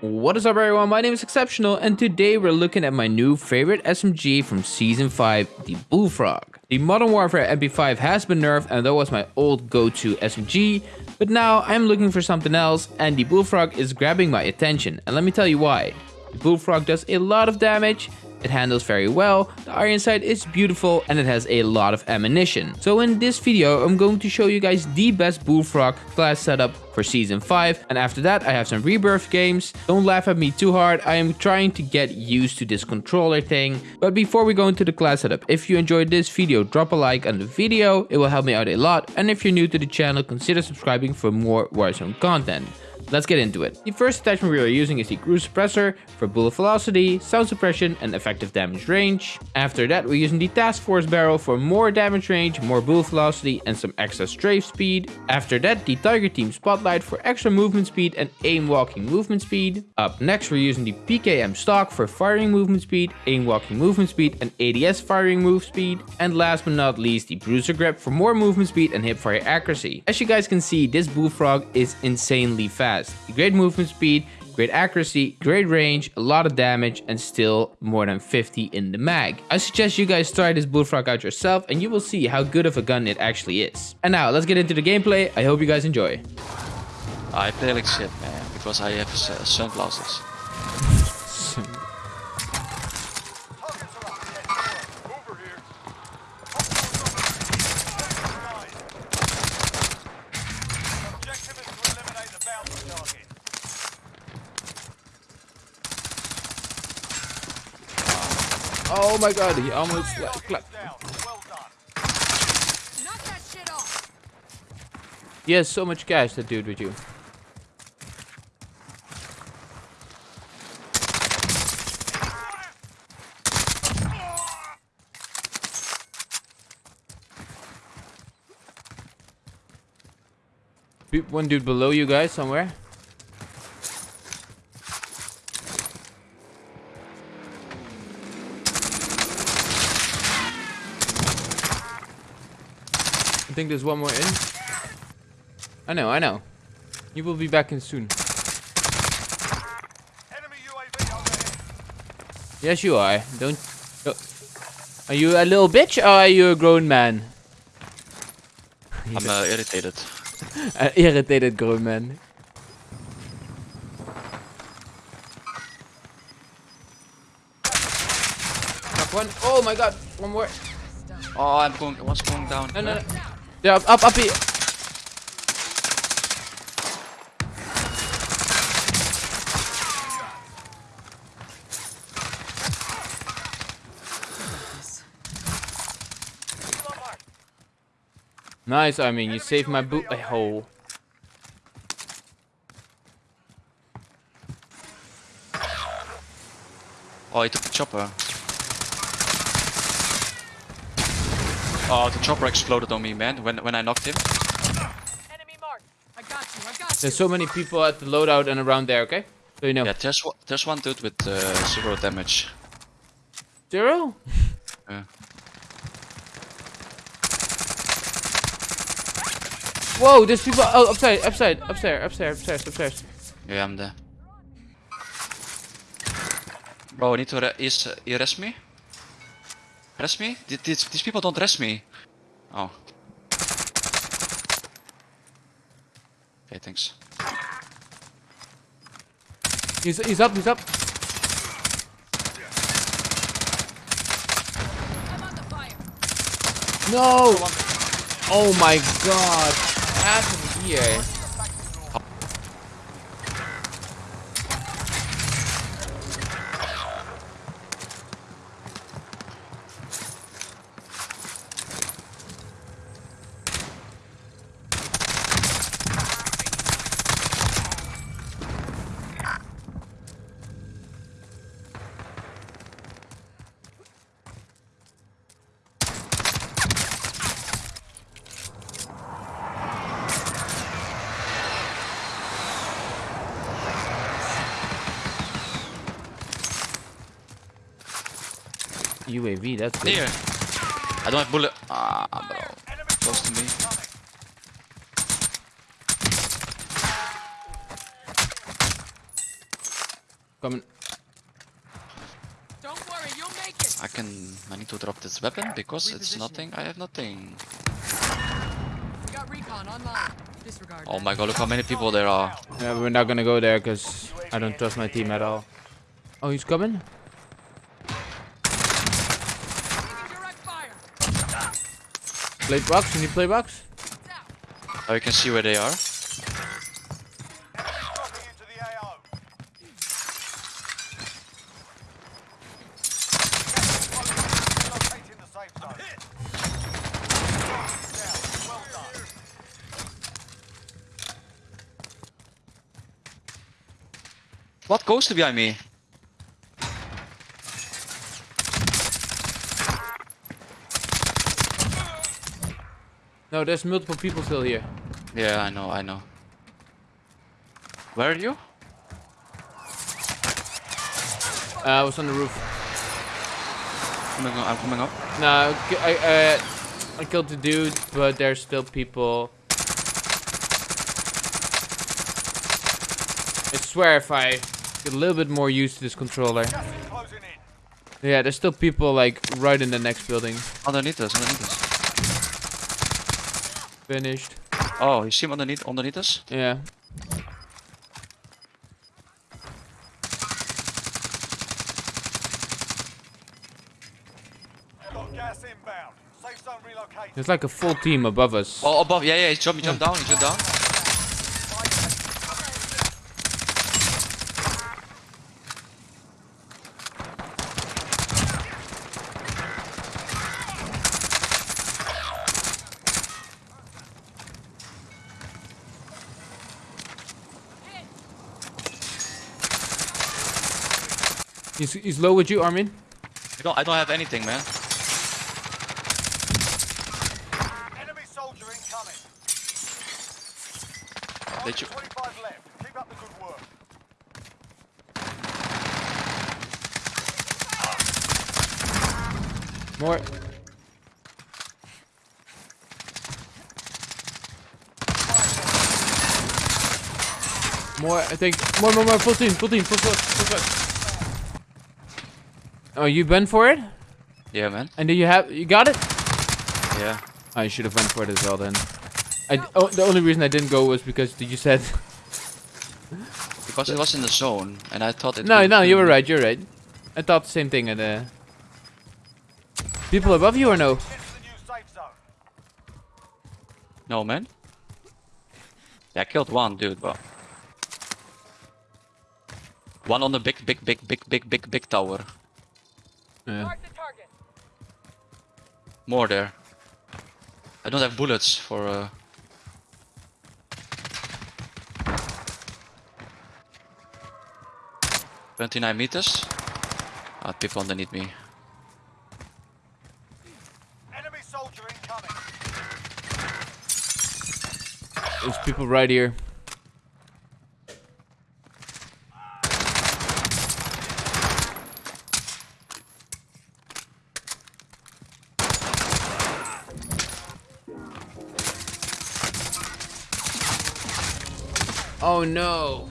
What is up everyone, my name is Exceptional and today we're looking at my new favorite SMG from Season 5, the Bullfrog. The Modern Warfare MP5 has been nerfed and that was my old go-to SMG, but now I'm looking for something else and the Bullfrog is grabbing my attention and let me tell you why. The Bullfrog does a lot of damage, it handles very well, the iron sight is beautiful and it has a lot of ammunition. So in this video I'm going to show you guys the best Bullfrog class setup for season 5 and after that I have some rebirth games. Don't laugh at me too hard, I am trying to get used to this controller thing. But before we go into the class setup, if you enjoyed this video drop a like on the video, it will help me out a lot and if you're new to the channel consider subscribing for more Warzone content. Let's get into it. The first attachment we are using is the cruise suppressor for bullet velocity, sound suppression and effective damage range. After that we're using the task force barrel for more damage range, more bullet velocity and some extra strafe speed. After that the tiger team spotlight for extra movement speed and aim walking movement speed. Up next we're using the PKM stock for firing movement speed, aim walking movement speed and ADS firing move speed. And last but not least the bruiser grip for more movement speed and hip fire accuracy. As you guys can see this bullfrog is insanely fast fast. Great movement speed, great accuracy, great range, a lot of damage, and still more than 50 in the mag. I suggest you guys try this Bullfrog out yourself and you will see how good of a gun it actually is. And now, let's get into the gameplay. I hope you guys enjoy. I play like shit, man, because I have uh, sunglasses. Oh my god, he almost clapped. He has so much cash, that dude with you. One dude below you guys somewhere. Think there's one more in. I know, I know. You will be back in soon. Yes, you are. Don't. Are you a little bitch or are you a grown man? I'm uh, irritated. An irritated grown man. one. Oh my god. One more. Oh, I'm going. One's going down. No, no, no. Yeah, up, up, up here. Nice, I mean, you saved my boot eh, a hole. Oh, he took the chopper. Oh, the chopper exploded on me, man, when, when I knocked him. Enemy mark. I got you, I got you. There's so many people at the loadout and around there, okay? So you know. Yeah, there's, there's one dude with uh, zero damage. Zero? Yeah. Whoa, there's people. Oh, upside, upside, upstairs, upstairs, upstairs, upstairs. Yeah, I'm there. Bro, I need to re is, uh, rest me? Rest me? These, these people don't rest me. Oh. Okay, thanks. He's, he's up, he's up. No! Oh my god. What happened here? UAV, that's good. Here. I don't have bullet. Ah, bro. Close to me. Coming. Don't worry, you'll make it. I can. I need to drop this weapon because it's nothing. I have nothing. We got recon online. Disregard. Oh my god! Look how many people there are. Yeah, we're not gonna go there because I don't trust my team at all. Oh, he's coming? Play box? You need play box? Oh, you can see where they are. What goes to behind me? No, there's multiple people still here. Yeah, I know. I know. Where are you? Uh, I was on the roof. Coming up, I'm coming up. No, I, I, uh, I killed the dude, but there's still people. I swear if I get a little bit more used to this controller. Gas is closing in. Yeah, there's still people like right in the next building. Underneath us. Underneath us. Finished. Oh, you see him underneath underneath us? Yeah. Got gas inbound. Safe zone relocated. There's like a full team above us. Oh, above. Yeah, yeah. He jumped. He jumped down. He jumped down. He's, he's low with you, Armin? I don't. I don't have anything, man. Enemy soldier incoming. Did you- 25 left. Keep up the good work. More. More, I think. More, more, more. Full team, full team, full squad, full squad. Oh, you went for it? Yeah, man. And do you have, you got it? Yeah. I should have went for it as well then. I, oh, the only reason I didn't go was because you said. Because it was in the zone, and I thought it. no, no, you were right, you're right. I thought the same thing. And, uh, people above you or no? Get to the new safe zone. No, man. Yeah, I killed one dude, but. One on the big, big, big, big, big, big, big tower. Yeah. Mark the target. More there. I don't have bullets for. Uh... Twenty-nine meters. Ah, people underneath me. Enemy soldier incoming. There's people right here. Oh no.